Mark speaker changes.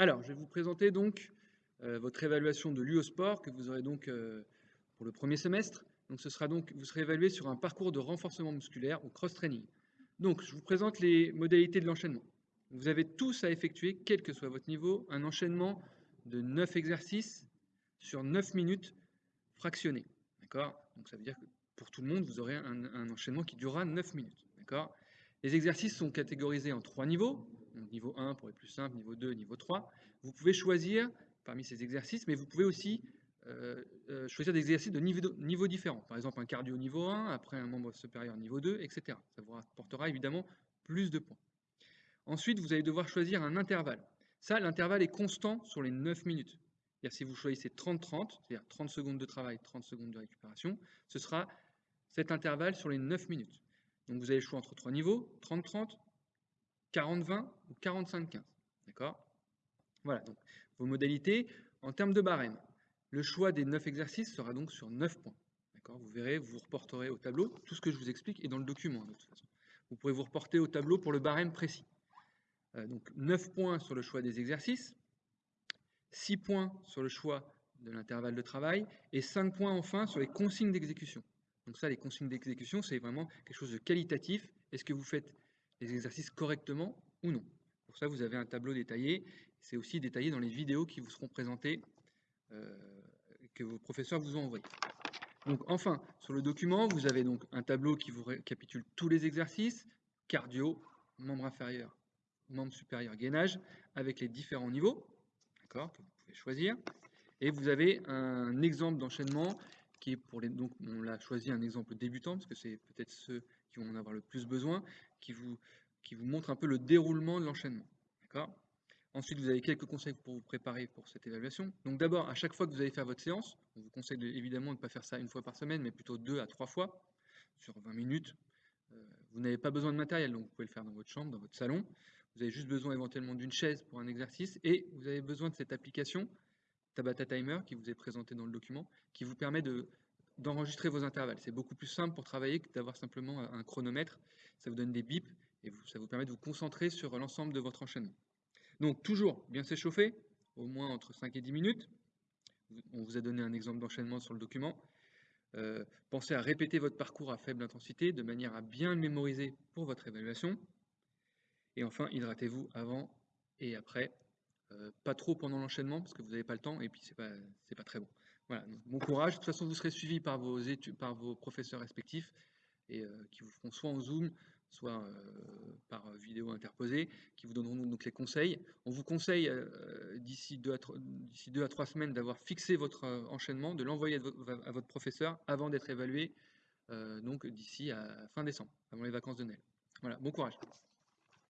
Speaker 1: Alors, je vais vous présenter donc euh, votre évaluation de l'UE Sport que vous aurez donc euh, pour le premier semestre. Donc, ce sera donc, vous serez évalué sur un parcours de renforcement musculaire ou cross-training. Donc, je vous présente les modalités de l'enchaînement. Vous avez tous à effectuer, quel que soit votre niveau, un enchaînement de 9 exercices sur 9 minutes fractionnés. D'accord? Donc, ça veut dire que pour tout le monde, vous aurez un, enchaînement qui durera 9 minutes. D'accord? Les exercices sont catégorisés en trois niveaux niveau 1 pour les plus simples, niveau 2, niveau 3. Vous pouvez choisir parmi ces exercices, mais vous pouvez aussi euh, euh, choisir des exercices de niveau, niveau différents. Par exemple, un cardio niveau 1, après un membre supérieur niveau 2, etc. Ça vous apportera évidemment plus de points. Ensuite, vous allez devoir choisir un intervalle. Ça, l'intervalle est constant sur les 9 minutes. Si vous choisissez 30-30, c'est-à-dire 30 secondes de travail, 30 secondes de récupération, ce sera cet intervalle sur les 9 minutes. Donc vous avez le choix entre trois niveaux, 30-30, 40-20 ou 45-15. D'accord? Voilà, donc vos modalités. En termes de barème, le choix des 9 exercices sera donc sur 9 points. Vous verrez, vous reporterez au tableau. Tout ce que je vous explique est dans le document, de toute. Vous pourrez vous reporter au tableau pour le barème précis. Euh, donc 9 points sur le choix des exercices, 6 points sur le choix de l'intervalle de travail et 5 points enfin sur les consignes d'exécution. Donc ça, les consignes d'exécution, c'est vraiment quelque chose de qualitatif. Est-ce que vous faites les exercices correctement ou non. Pour ça, vous avez un tableau détaillé. C'est aussi détaillé dans les vidéos qui vous seront présentées, euh, que vos professeurs vous ont envoyées. Donc, enfin, sur le document, vous avez donc un tableau qui vous récapitule tous les exercices, cardio, membre inférieur, membre supérieur, gainage, avec les différents niveaux, d'accord, que vous pouvez choisir. Et vous avez un exemple d'enchaînement qui est pour les. Donc, on l'a choisi un exemple débutant, parce que c'est peut-être ceux qui vont en avoir le plus besoin, qui vous, qui vous montre un peu le déroulement de l'enchaînement. D'accord? Ensuite, vous avez quelques conseils pour vous préparer pour cette évaluation. Donc d'abord, à chaque fois que vous allez faire votre séance, on vous conseille évidemment de ne pas faire ça une fois par semaine, mais plutôt deux à trois fois, sur 20 minutes. Euh, vous n'avez pas besoin de matériel, donc vous pouvez le faire dans votre chambre, dans votre salon. Vous avez juste besoin éventuellement d'une chaise pour un exercice, et vous avez besoin de cette application, Tabata Timer, qui vous est présentée dans le document, qui vous permet de d'enregistrer vos intervalles. C'est beaucoup plus simple pour travailler que d'avoir simplement un chronomètre. Ça vous donne des bips et ça vous permet de vous concentrer sur l'ensemble de votre enchaînement. Donc toujours bien s'échauffer, au moins entre 5 et 10 minutes. On vous a donné un exemple d'enchaînement sur le document. Euh, pensez à répéter votre parcours à faible intensité de manière à bien le mémoriser pour votre évaluation. Et enfin, hydratez-vous avant et après. Euh, pas trop pendant l'enchaînement parce que vous n'avez pas le temps et puis c'est pas, pas très bon. Voilà, bon courage. De toute façon, vous serez suivi par vos, études, par vos professeurs respectifs et euh, qui vous feront soit en Zoom, soit euh, par vidéo interposée, qui vous donneront donc les conseils. On vous conseille d'ici deux, deux, à trois semaines d'avoir fixé votre enchaînement, de l'envoyer à, votre professeur avant d'être évalué donc d'ici à fin décembre, avant les vacances de Noël. Voilà, bon courage.